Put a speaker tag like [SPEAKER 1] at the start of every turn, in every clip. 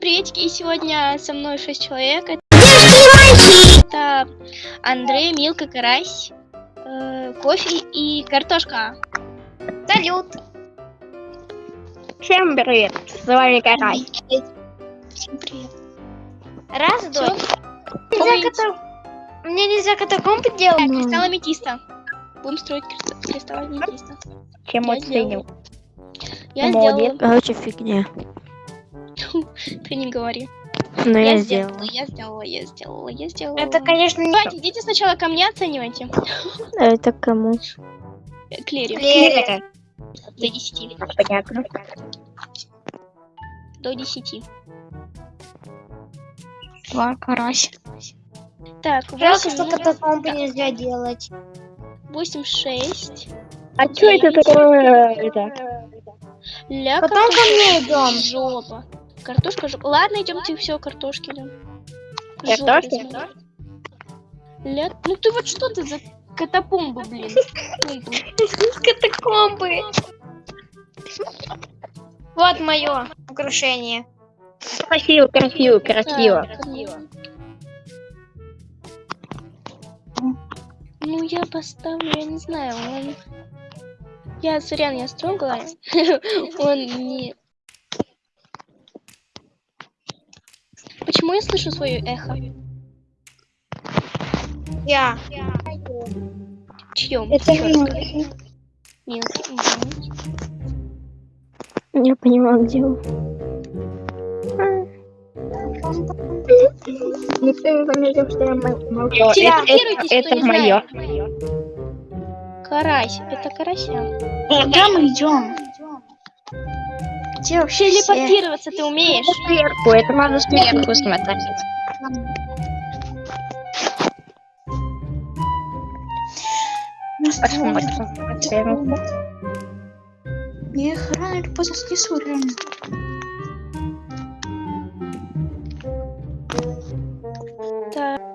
[SPEAKER 1] Всем приветики, и сегодня со мной 6 человек. Это Андрей, Милка, Карась, э, кофе и картошка.
[SPEAKER 2] Салют!
[SPEAKER 3] Всем привет, с вами Карай.
[SPEAKER 2] Всем привет. Раз, дочь. Нельзя ката- Мне нельзя катакомбы
[SPEAKER 1] Так,
[SPEAKER 2] делать.
[SPEAKER 1] кристалл аметиста. Будем строить криста- кристалл аметиста.
[SPEAKER 3] Чем
[SPEAKER 1] Я
[SPEAKER 3] оценил?
[SPEAKER 1] Я
[SPEAKER 3] Молодец.
[SPEAKER 1] сделала...
[SPEAKER 4] Короче, фигня.
[SPEAKER 1] Ты не говори.
[SPEAKER 4] Но
[SPEAKER 1] Я
[SPEAKER 4] я
[SPEAKER 1] сделала,
[SPEAKER 4] сделала.
[SPEAKER 1] я сделала, я сделала, я сделала.
[SPEAKER 2] Это, конечно, не
[SPEAKER 1] Давайте, идите сначала ко мне оценивайте.
[SPEAKER 4] Это кому?
[SPEAKER 1] Клере.
[SPEAKER 2] Лера.
[SPEAKER 1] До 10.
[SPEAKER 3] Понятно.
[SPEAKER 1] До 10.
[SPEAKER 2] Два карась.
[SPEAKER 1] Так,
[SPEAKER 2] Жалко,
[SPEAKER 1] 8,
[SPEAKER 2] что катакомбы нельзя делать.
[SPEAKER 1] 8, 6.
[SPEAKER 3] А что это такое? Это?
[SPEAKER 1] Ля,
[SPEAKER 2] Потом ко мне идем.
[SPEAKER 1] Жопа. Картошка жопа. Ладно, идемте все, картошки идем.
[SPEAKER 3] Картошки?
[SPEAKER 1] Ля... Ну ты вот что ты за катапомбы, блин?
[SPEAKER 2] Катакомбы. Вот мое украшение.
[SPEAKER 3] Красиво, красиво, красиво.
[SPEAKER 1] Ну я поставлю, я не знаю, он... Я, сорян, я строгала. Он не... Почему я слышу свое эхо?
[SPEAKER 2] Я.
[SPEAKER 1] Чьем?
[SPEAKER 2] Это
[SPEAKER 1] Милки.
[SPEAKER 4] Не понимаю, где он.
[SPEAKER 3] Никто не заметил, что я мо- молчу. Это, это, это мое.
[SPEAKER 1] Карась, это карася.
[SPEAKER 2] Куда мы идем? Где вообще все?
[SPEAKER 1] Телепортироваться ты умеешь?
[SPEAKER 3] Сверху, это надо сверху смотреть. Посмотрим. Сверху.
[SPEAKER 2] Я их рано или поздно снесу, реально.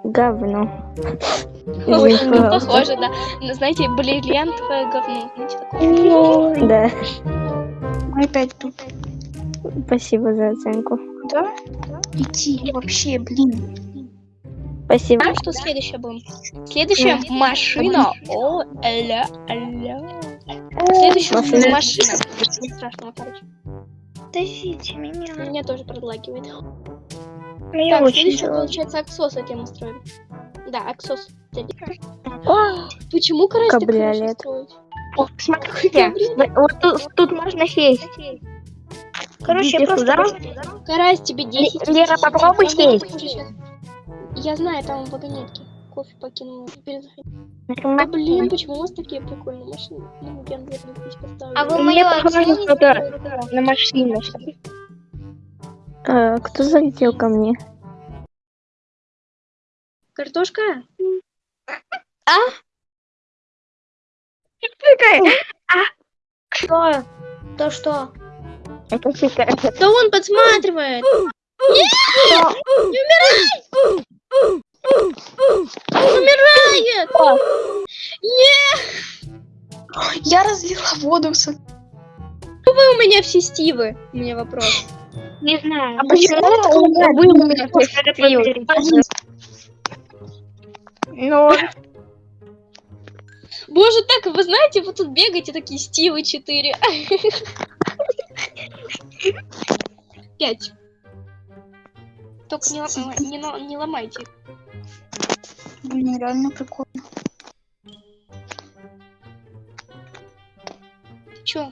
[SPEAKER 4] Говно.
[SPEAKER 1] Ой, ну похоже, да. Знаете, бриллиантовое говно. Знаете, такое.
[SPEAKER 4] Да,
[SPEAKER 2] Мы опять тут.
[SPEAKER 4] спасибо за оценку.
[SPEAKER 2] Да? Иди вообще, блин.
[SPEAKER 4] Спасибо.
[SPEAKER 1] Ну что, следующее будем? Следующая машина. О, ля, ля. Следующая
[SPEAKER 4] Машина.
[SPEAKER 1] машина. Страшного, короче.
[SPEAKER 2] Подождите меня.
[SPEAKER 1] Меня тоже продлагивает.
[SPEAKER 3] Мне
[SPEAKER 1] Так, следующее, получается, Аксоса тему строим. Да, Аксос. Почему, короче,
[SPEAKER 4] Кабриолет.
[SPEAKER 1] строить?
[SPEAKER 3] О, Смотрите, вот тут, тут можно сесть.
[SPEAKER 2] Короче,
[SPEAKER 3] Идите
[SPEAKER 2] просто...
[SPEAKER 1] Карась, тебе 10.
[SPEAKER 3] Лера,
[SPEAKER 1] 10.
[SPEAKER 3] попробуй
[SPEAKER 1] Я
[SPEAKER 3] сесть.
[SPEAKER 1] Я знаю, там вагонетки. Кофе. Да
[SPEAKER 3] Нажимай.
[SPEAKER 1] блин, почему у вас такие прикольные машины? Ну, я, наверное, здесь поставлю.
[SPEAKER 2] А вы
[SPEAKER 3] похоже что-то на машину.
[SPEAKER 4] а, кто залетел ко мне?
[SPEAKER 1] Картошка?
[SPEAKER 2] Что? То что?
[SPEAKER 3] Это супер.
[SPEAKER 1] Да он подсматривает! Нет! Не умирай! Он умирает! Нет!
[SPEAKER 2] Я разлила воду в сад.
[SPEAKER 1] Вы у меня все стивы. У меня вопрос.
[SPEAKER 3] Не знаю.
[SPEAKER 2] А почему
[SPEAKER 3] вы у меня пьют? Ну,
[SPEAKER 1] Боже, так, вы знаете, вы тут бегаете такие стивы 4. Пять. Только не, лом- не, не ломайте.
[SPEAKER 2] Блин, реально прикольно.
[SPEAKER 1] Чё?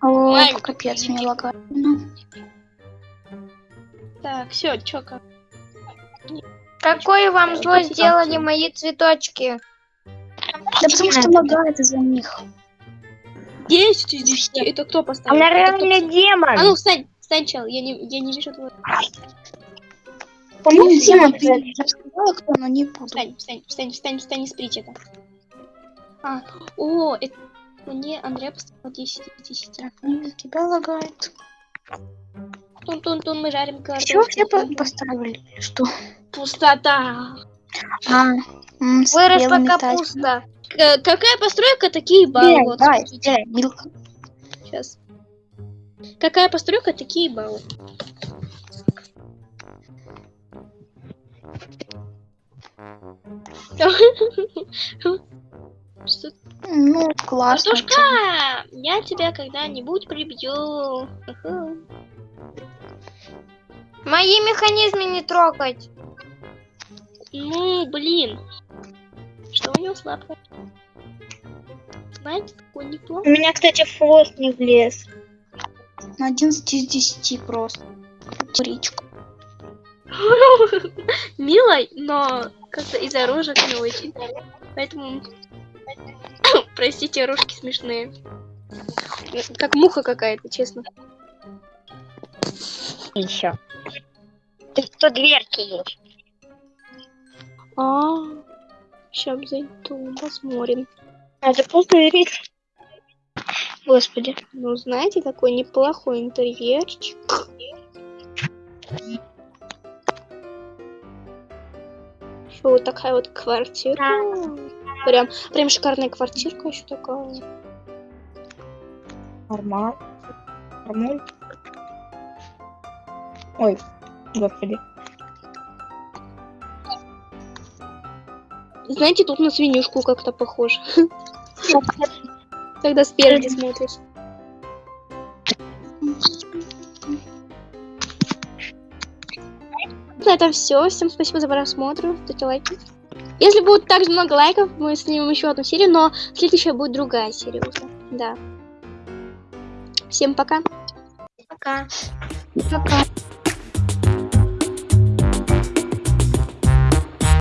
[SPEAKER 2] О,
[SPEAKER 1] Лайк.
[SPEAKER 2] капец, мне лагает.
[SPEAKER 1] Так, все, чё как?
[SPEAKER 2] Какое вам зло сделали мои цветочки? Да потому что лагает из-за них.
[SPEAKER 1] 10 из 10. Это кто поставил?
[SPEAKER 3] она
[SPEAKER 1] Это кто
[SPEAKER 3] демон.
[SPEAKER 1] А ну, встань, встань, чел, я не, я не вижу.
[SPEAKER 2] Ну, Дима, ты я сказала, кто, но не буду.
[SPEAKER 1] Встань, встань, встань, встань, встань, спрячь это. А, о, это... Мне Андрея поставил 10 из 10.
[SPEAKER 2] Ну, Тебя лагает.
[SPEAKER 1] Тун-тун-тун, мы жарим картошку.
[SPEAKER 2] Чего все по- поставили? Что?
[SPEAKER 1] Пустота.
[SPEAKER 2] А,
[SPEAKER 1] Выросла капуста. К- какая постройка, такие баллы. Вот,
[SPEAKER 2] давай, эй, Милка.
[SPEAKER 1] сейчас. Какая постройка, такие баллы. Что
[SPEAKER 2] Ну, классно.
[SPEAKER 1] Картошка! Я тебя когда-нибудь прибью.
[SPEAKER 3] Мои механизмы не трогать.
[SPEAKER 1] Ну, блин. Что у него сладкое? Знаете, такой
[SPEAKER 3] У
[SPEAKER 1] неплохой.
[SPEAKER 3] меня, кстати, хвост не влез.
[SPEAKER 2] На 11 из 10 просто. Речка.
[SPEAKER 1] Милой, но как-то из-за рожек не очень. Поэтому... Простите, рожки смешные. Как муха какая-то, честно.
[SPEAKER 3] Еще. Ты что, дверки есть?
[SPEAKER 1] А, сейчас зайду, посмотрим.
[SPEAKER 3] А, ты просто веришь? Господи.
[SPEAKER 1] Ну, знаете, такой неплохой интерьерчик. Что вот такая вот квартира. Прям, прям шикарная квартирка еще такая.
[SPEAKER 3] Нормально. Нормально. Ой, господи.
[SPEAKER 1] Знаете, тут на свинюшку как-то похоже. Когда спереди смотришь. На этом все. Всем спасибо за просмотр. Ставьте лайки. Если будет так же много лайков, мы снимем еще одну серию, но следующая будет другая серия уже. Да. Всем пока.
[SPEAKER 3] Пока.
[SPEAKER 2] Пока.